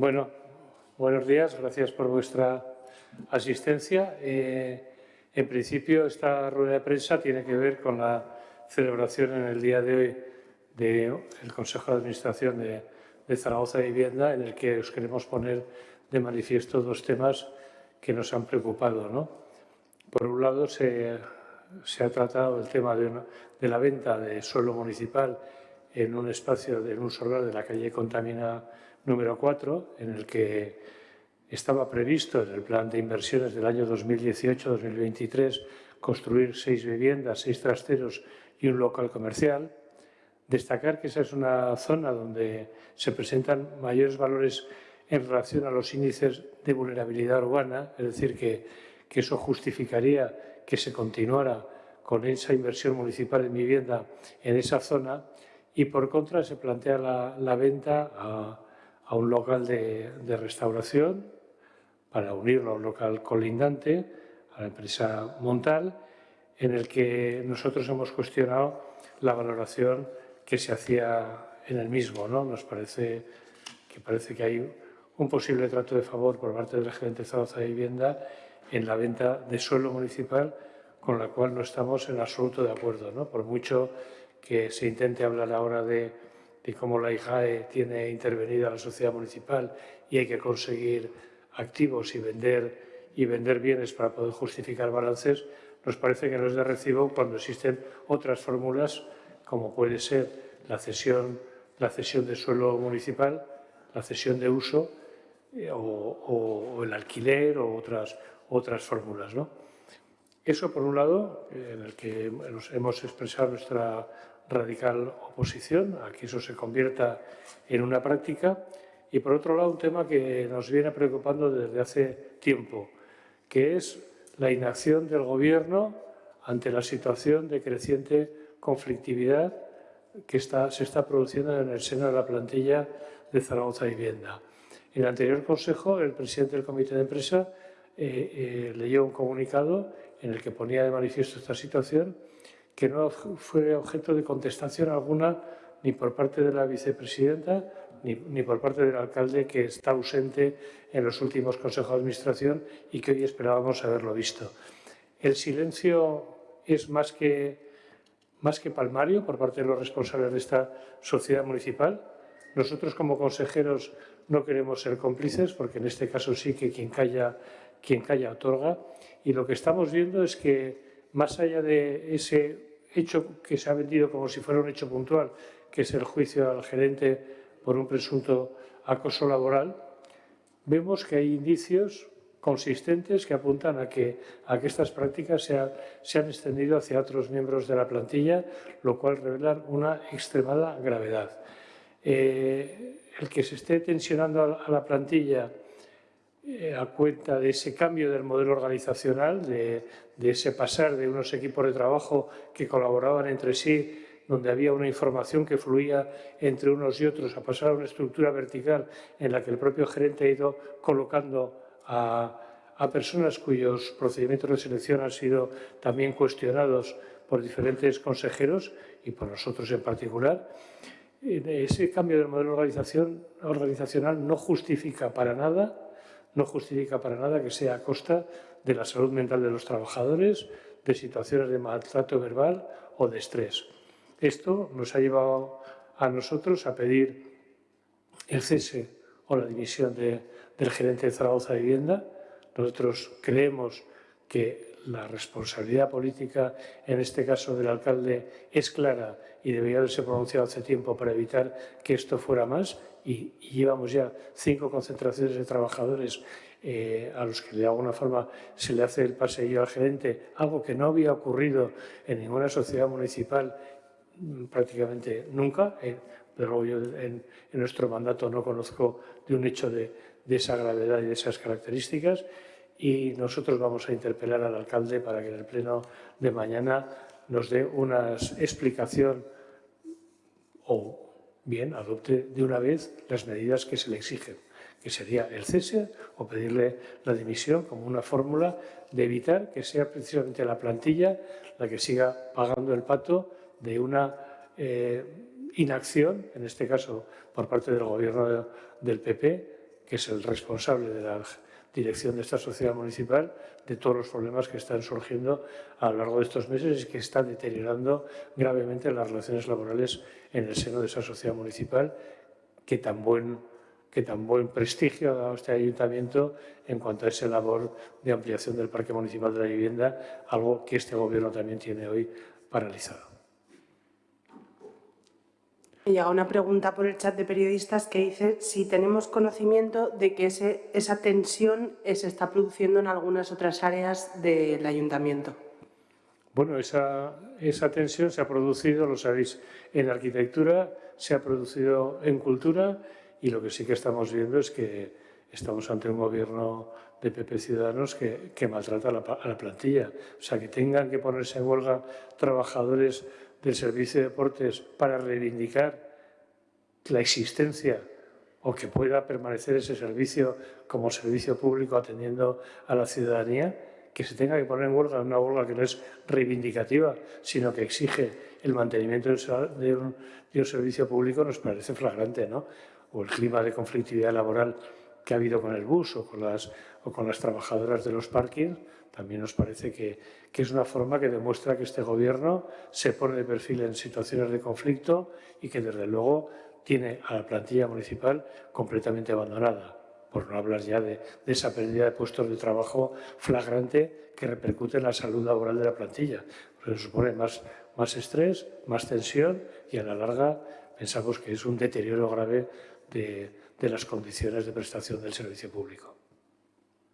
Bueno, buenos días, gracias por vuestra asistencia. Eh, en principio, esta rueda de prensa tiene que ver con la celebración en el día de hoy del Consejo de Administración de, Zaragoza de Vivienda, en el que os queremos poner de manifiesto dos temas que nos han preocupado. Por un lado, se, ha tratado el tema de, de, la venta de suelo municipal en un espacio, en un solar de la calle Contamina número 4, en el que estaba previsto en el plan de inversiones del año 2018-2023 construir seis viviendas, seis trasteros y un local comercial. Destacar que esa es una zona donde se presentan mayores valores en relación a los índices de vulnerabilidad urbana, es decir, que, que eso justificaría que se continuara con esa inversión municipal en vivienda en esa zona y por contra se plantea la, la venta a, a un local de, restauración para unirlo a un local colindante, a la empresa Montal, en el que nosotros hemos cuestionado la valoración que se hacía en el mismo. ¿no? Nos parece que, parece que hay un posible trato de favor por parte del gerente de Zaragoza de Vivienda en la venta de suelo municipal, con la cual no estamos en absoluto de acuerdo. ¿no? Por mucho que se intente hablar ahora de de cómo la IJAE tiene intervenida la sociedad municipal y hay que conseguir activos y vender, y vender bienes para poder justificar balances, nos parece que no es de recibo cuando existen otras fórmulas como puede ser la cesión, la cesión de suelo municipal, la cesión de uso eh, o, el alquiler o otras, otras fórmulas. ¿no? Eso, por un lado, en el que hemos expresado nuestra radical oposición a que eso se convierta en una práctica y por otro lado un tema que nos viene preocupando desde hace tiempo, que es la inacción del Gobierno ante la situación de creciente conflictividad que está, se está produciendo en el seno de la plantilla de Zaragoza Vivienda. En el anterior Consejo, el presidente del Comité de Empresa eh, eh, leyó un comunicado en el que ponía de manifiesto esta situación que no fue objeto de contestación alguna ni por parte de la vicepresidenta ni, por parte del alcalde que está ausente en los últimos consejos de administración y que hoy esperábamos haberlo visto. El silencio es más que, más que palmario por parte de los responsables de esta sociedad municipal. Nosotros como consejeros no queremos ser cómplices porque en este caso sí que quien calla, quien calla otorga y lo que estamos viendo es que más allá de ese hecho que se ha vendido como si fuera un hecho puntual, que es el juicio al gerente por un presunto acoso laboral, vemos que hay indicios consistentes que apuntan a que, a que estas prácticas se, se, han extendido hacia otros miembros de la plantilla, lo cual revela una extremada gravedad. Eh, el que se esté tensionando a la plantilla eh, a cuenta de ese cambio del modelo organizacional, de, ese pasar de unos equipos de trabajo que colaboraban entre sí, donde había una información que fluía entre unos y otros, a pasar a una estructura vertical en la que el propio gerente ha ido colocando a, personas cuyos procedimientos de selección han sido también cuestionados por diferentes consejeros y por nosotros en particular. Ese cambio del modelo organizacional no justifica para nada no justifica para nada que sea a costa de la salud mental de los trabajadores, de situaciones de maltrato verbal o de estrés. Esto nos ha llevado a nosotros a pedir el cese o la dimisión del gerente de Zaragoza de Vivienda. Nosotros creemos que la responsabilidad política, en este caso del alcalde, es clara y debería haberse pronunciado hace tiempo para evitar que esto fuera más. Y, llevamos ya cinco concentraciones de trabajadores eh, a los que de alguna forma se le hace el paseillo al gerente, algo que no había ocurrido en ninguna sociedad municipal mm, prácticamente nunca, eh, pero yo en, nuestro mandato no conozco de un hecho de esa gravedad y de esas características y nosotros vamos a interpelar al alcalde para que en el pleno de mañana nos dé una explicación o bien adopte de una vez las medidas que se le exigen, que sería el cese o pedirle la dimisión como una fórmula de evitar que sea precisamente la plantilla la que siga pagando el pato de una eh, inacción, en este caso por parte del gobierno del PP, que es el responsable de la dirección de esta sociedad municipal, de todos los problemas que están surgiendo a lo largo de estos meses y que están deteriorando gravemente las relaciones laborales en el seno de esa sociedad municipal que tan buen, que tan buen prestigio ha dado este ayuntamiento en cuanto a esa labor de ampliación del parque municipal de la vivienda, algo que este gobierno también tiene hoy paralizado. Llega una pregunta por el chat de periodistas que dice si tenemos conocimiento de que esa tensión se está produciendo en algunas otras áreas del ayuntamiento. Bueno, esa, tensión se ha producido, lo sabéis, en arquitectura, se ha producido en cultura y lo que sí que estamos viendo es que estamos ante un gobierno de PP Ciudadanos que, que maltrata a la, a la plantilla. O sea, que tengan que ponerse en huelga trabajadores del Servicio de Deportes para reivindicar la existencia o que pueda permanecer ese servicio como servicio público atendiendo a la ciudadanía, que se tenga que poner en huelga, una huelga que no es reivindicativa, sino que exige el mantenimiento de un, de un servicio público, nos parece flagrante, ¿no? O el clima de conflictividad laboral que ha habido con el bus o con las, o con las trabajadoras de los parkings, también nos parece que, que, es una forma que demuestra que este gobierno se pone de perfil en situaciones de conflicto y que desde luego tiene a la plantilla municipal completamente abandonada, por no hablar ya de, de esa pérdida de puestos de trabajo flagrante que repercute en la salud laboral de la plantilla. Porque supone más, más estrés, más tensión y a la larga pensamos que es un deterioro grave de, de las condiciones de prestación del servicio público.